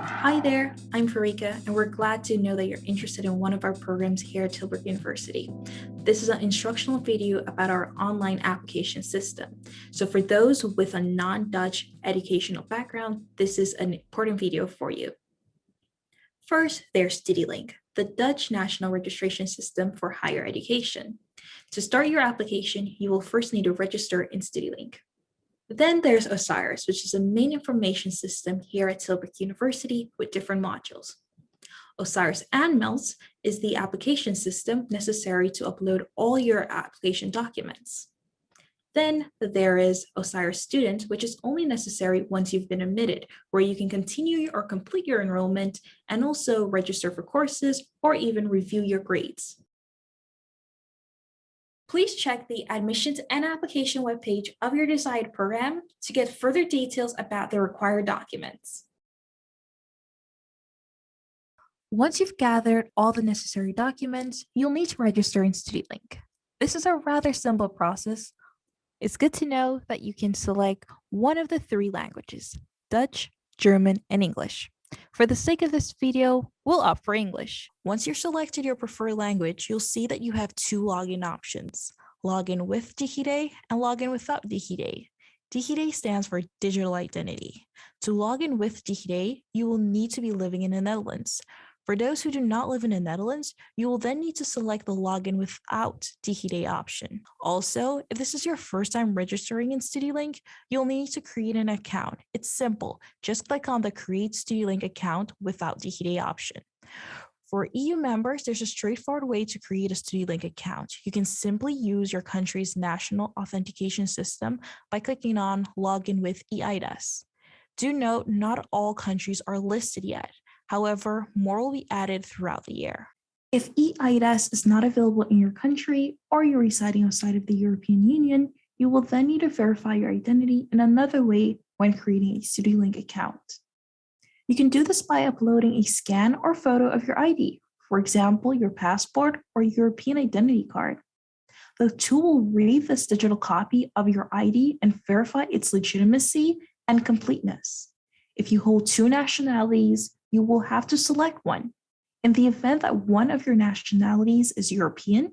Hi there, I'm Farika, and we're glad to know that you're interested in one of our programs here at Tilburg University. This is an instructional video about our online application system. So for those with a non-Dutch educational background, this is an important video for you. First, there's StudyLink, the Dutch national registration system for higher education. To start your application, you will first need to register in StudyLink. Then there's OSIRIS, which is a main information system here at Tilburg University with different modules. OSIRIS ANMELS is the application system necessary to upload all your application documents. Then there is OSIRIS Student, which is only necessary once you've been admitted, where you can continue or complete your enrollment and also register for courses or even review your grades please check the admissions and application webpage of your desired program to get further details about the required documents. Once you've gathered all the necessary documents, you'll need to register in StudyLink. This is a rather simple process. It's good to know that you can select one of the three languages, Dutch, German, and English. For the sake of this video, we'll opt for English. Once you're selected your preferred language, you'll see that you have two login options, login with DigiD and login without DigiD. DigiD stands for digital identity. To log in with DigiD, you will need to be living in the Netherlands. For those who do not live in the Netherlands, you will then need to select the login without DigiD option. Also, if this is your first time registering in StudyLink, you'll need to create an account. It's simple. Just click on the Create StudyLink account without DigiD option. For EU members, there's a straightforward way to create a StudyLink account. You can simply use your country's national authentication system by clicking on Login with EIDAS. Do note, not all countries are listed yet. However, more will be added throughout the year. If EIDAS is not available in your country or you're residing outside of the European Union, you will then need to verify your identity in another way when creating a StudyLink account. You can do this by uploading a scan or photo of your ID, for example, your passport or European identity card. The tool will read this digital copy of your ID and verify its legitimacy and completeness. If you hold two nationalities, you will have to select one. In the event that one of your nationalities is European,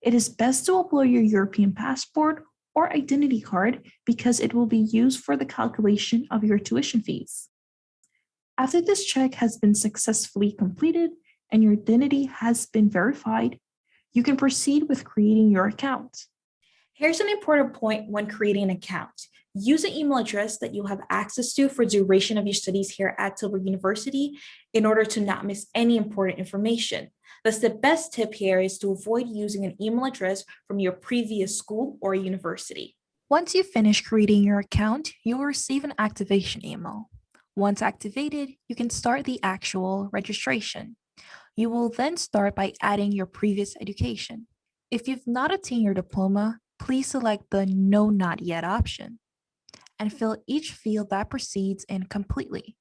it is best to upload your European passport or identity card because it will be used for the calculation of your tuition fees. After this check has been successfully completed and your identity has been verified, you can proceed with creating your account. Here's an important point when creating an account. Use an email address that you'll have access to for duration of your studies here at Tilburg University in order to not miss any important information. Thus, the best tip here is to avoid using an email address from your previous school or university. Once you finish creating your account, you'll receive an activation email. Once activated, you can start the actual registration. You will then start by adding your previous education. If you've not attained your diploma, please select the No Not Yet option and fill each field that precedes in completely.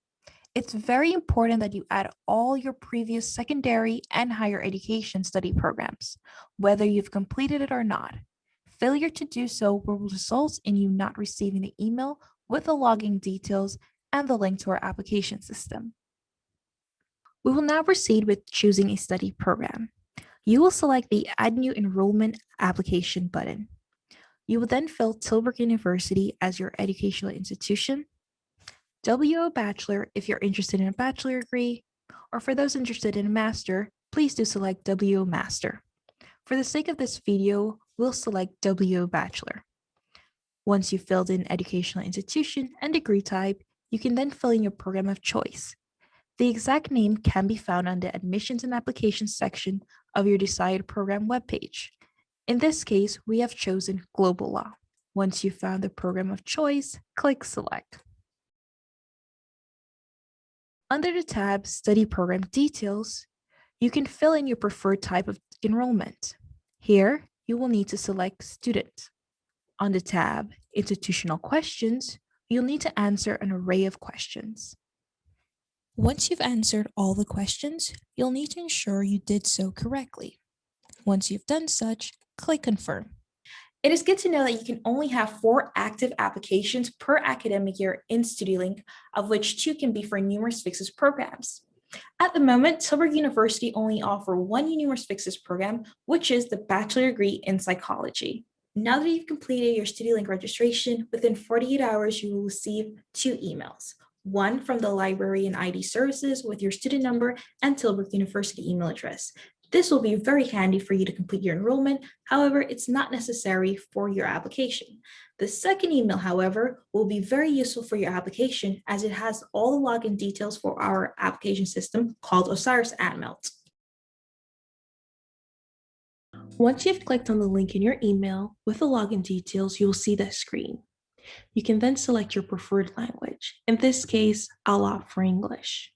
It's very important that you add all your previous secondary and higher education study programs, whether you've completed it or not. Failure to do so will result in you not receiving the email with the login details and the link to our application system. We will now proceed with choosing a study program. You will select the Add New Enrollment Application button. You will then fill Tilburg University as your educational institution, WO Bachelor if you're interested in a bachelor degree, or for those interested in a master, please do select WO Master. For the sake of this video, we'll select WO Bachelor. Once you've filled in educational institution and degree type, you can then fill in your program of choice. The exact name can be found on the admissions and applications section of your desired program webpage. In this case, we have chosen global law. Once you've found the program of choice, click select. Under the tab Study Program Details, you can fill in your preferred type of enrollment. Here, you will need to select Student. On the tab Institutional Questions, you'll need to answer an array of questions. Once you've answered all the questions, you'll need to ensure you did so correctly. Once you've done such, click confirm. It is good to know that you can only have four active applications per academic year in StudyLink, of which two can be for numerus fixus programs. At the moment, Tilburg University only offer one numerus fixus program, which is the bachelor degree in psychology. Now that you've completed your StudyLink registration, within 48 hours, you will receive two emails. One from the library and ID services with your student number and Tilburg University email address. This will be very handy for you to complete your enrollment. However, it's not necessary for your application. The second email, however, will be very useful for your application as it has all the login details for our application system called Osiris Aanmeld. Once you've clicked on the link in your email with the login details, you'll see this screen. You can then select your preferred language. In this case, I'll opt for English.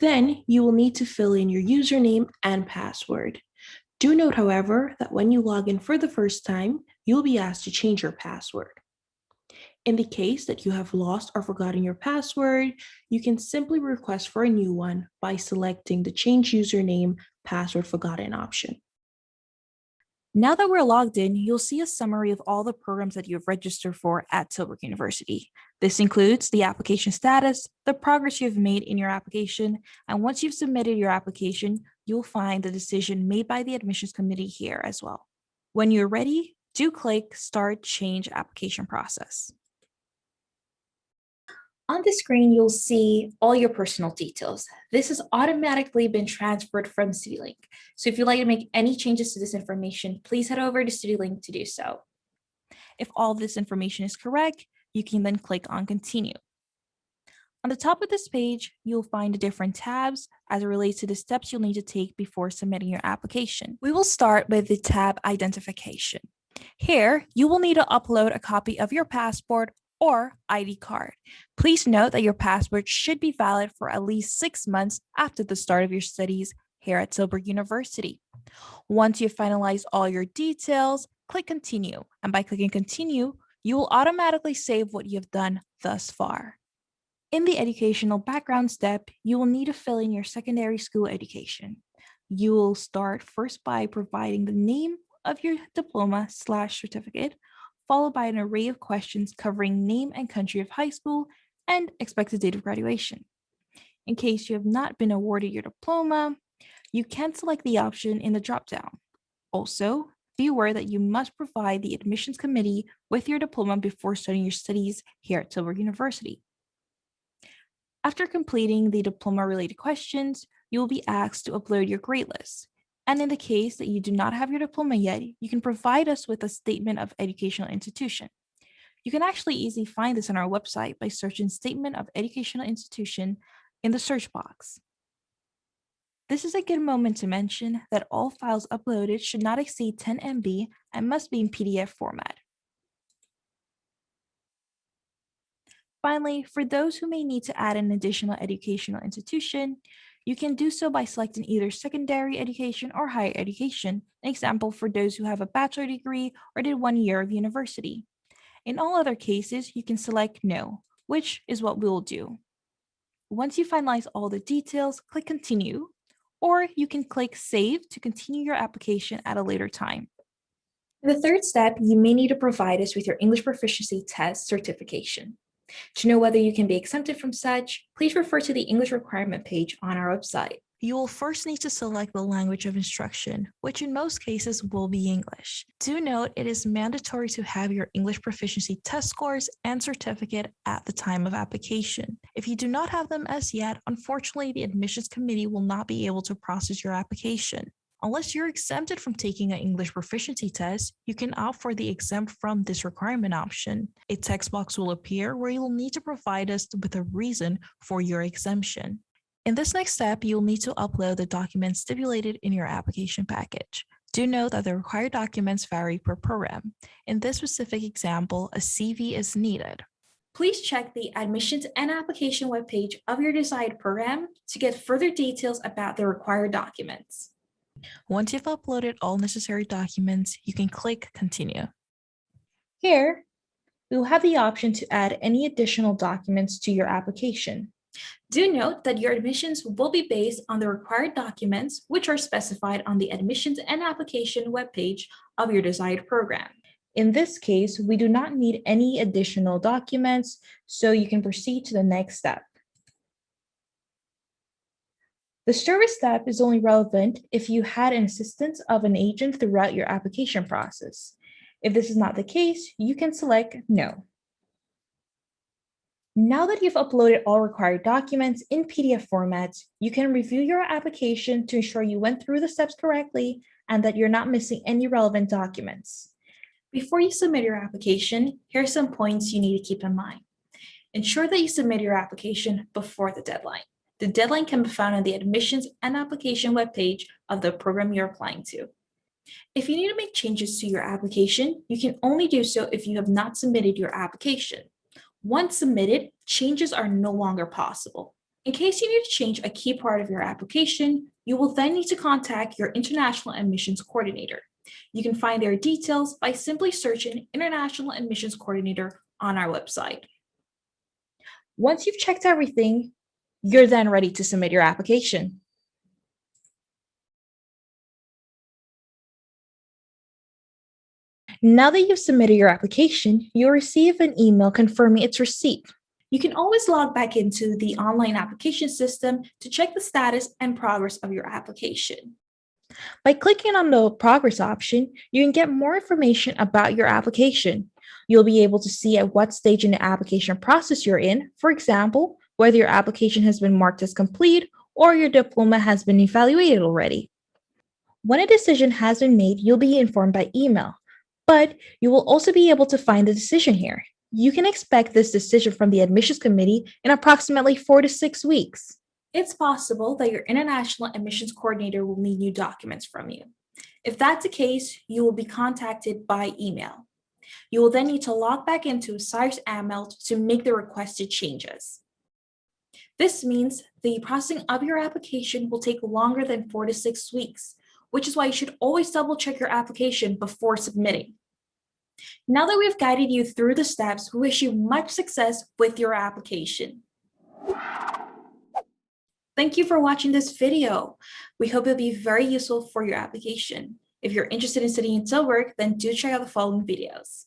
Then you will need to fill in your username and password. Do note, however, that when you log in for the first time, you'll be asked to change your password. In the case that you have lost or forgotten your password, you can simply request for a new one by selecting the Change Username Password Forgotten option. Now that we're logged in, you'll see a summary of all the programs that you have registered for at Tilburg University. This includes the application status, the progress you've made in your application, and once you've submitted your application, you'll find the decision made by the admissions committee here as well. When you're ready, do click Start Change Application Process. On the screen, you'll see all your personal details. This has automatically been transferred from StudyLink. So if you'd like to make any changes to this information, please head over to StudyLink to do so. If all this information is correct, you can then click on Continue. On the top of this page, you'll find the different tabs as it relates to the steps you'll need to take before submitting your application. We will start with the tab Identification. Here, you will need to upload a copy of your passport or ID card. Please note that your passport should be valid for at least six months after the start of your studies here at Tilburg University. Once you've finalized all your details, click continue. And by clicking continue, you will automatically save what you've done thus far. In the educational background step, you will need to fill in your secondary school education. You will start first by providing the name of your diploma slash certificate, followed by an array of questions covering name and country of high school and expected date of graduation. In case you have not been awarded your diploma, you can select the option in the dropdown. Also, be aware that you must provide the admissions committee with your diploma before starting your studies here at Tilburg University. After completing the diploma-related questions, you will be asked to upload your grade list. And in the case that you do not have your diploma yet, you can provide us with a statement of educational institution. You can actually easily find this on our website by searching statement of educational institution in the search box. This is a good moment to mention that all files uploaded should not exceed 10 MB and must be in PDF format. Finally, for those who may need to add an additional educational institution, you can do so by selecting either secondary education or higher education, an example for those who have a bachelor degree or did one year of university. In all other cases, you can select no, which is what we will do. Once you finalize all the details, click continue, or you can click save to continue your application at a later time. In the third step, you may need to provide us with your English proficiency test certification. To know whether you can be exempted from such, please refer to the English requirement page on our website. You will first need to select the language of instruction, which in most cases will be English. Do note it is mandatory to have your English proficiency test scores and certificate at the time of application. If you do not have them as yet, unfortunately, the admissions committee will not be able to process your application. Unless you're exempted from taking an English proficiency test, you can opt for the exempt from this requirement option. A text box will appear where you'll need to provide us with a reason for your exemption. In this next step, you'll need to upload the documents stipulated in your application package. Do note that the required documents vary per program. In this specific example, a CV is needed. Please check the admissions and application webpage of your desired program to get further details about the required documents. Once you've uploaded all necessary documents, you can click Continue. Here, we will have the option to add any additional documents to your application. Do note that your admissions will be based on the required documents, which are specified on the admissions and application webpage of your desired program. In this case, we do not need any additional documents, so you can proceed to the next step. The service step is only relevant if you had an assistance of an agent throughout your application process. If this is not the case, you can select no. Now that you've uploaded all required documents in PDF format, you can review your application to ensure you went through the steps correctly and that you're not missing any relevant documents. Before you submit your application, here are some points you need to keep in mind. Ensure that you submit your application before the deadline. The deadline can be found on the admissions and application webpage of the program you're applying to. If you need to make changes to your application, you can only do so if you have not submitted your application. Once submitted, changes are no longer possible. In case you need to change a key part of your application, you will then need to contact your International Admissions Coordinator. You can find their details by simply searching International Admissions Coordinator on our website. Once you've checked everything, you're then ready to submit your application. Now that you've submitted your application, you'll receive an email confirming its receipt. You can always log back into the online application system to check the status and progress of your application. By clicking on the progress option, you can get more information about your application. You'll be able to see at what stage in the application process you're in, for example, whether your application has been marked as complete or your diploma has been evaluated already. When a decision has been made, you'll be informed by email, but you will also be able to find the decision here. You can expect this decision from the admissions committee in approximately four to six weeks. It's possible that your International Admissions Coordinator will need new documents from you. If that's the case, you will be contacted by email. You will then need to log back into Osiris Aanmeld to make the requested changes. This means the processing of your application will take longer than four to six weeks, which is why you should always double check your application before submitting. Now that we've guided you through the steps, we wish you much success with your application. Thank you for watching this video. We hope it'll be very useful for your application. If you're interested in studying in Tilburg, then do check out the following videos.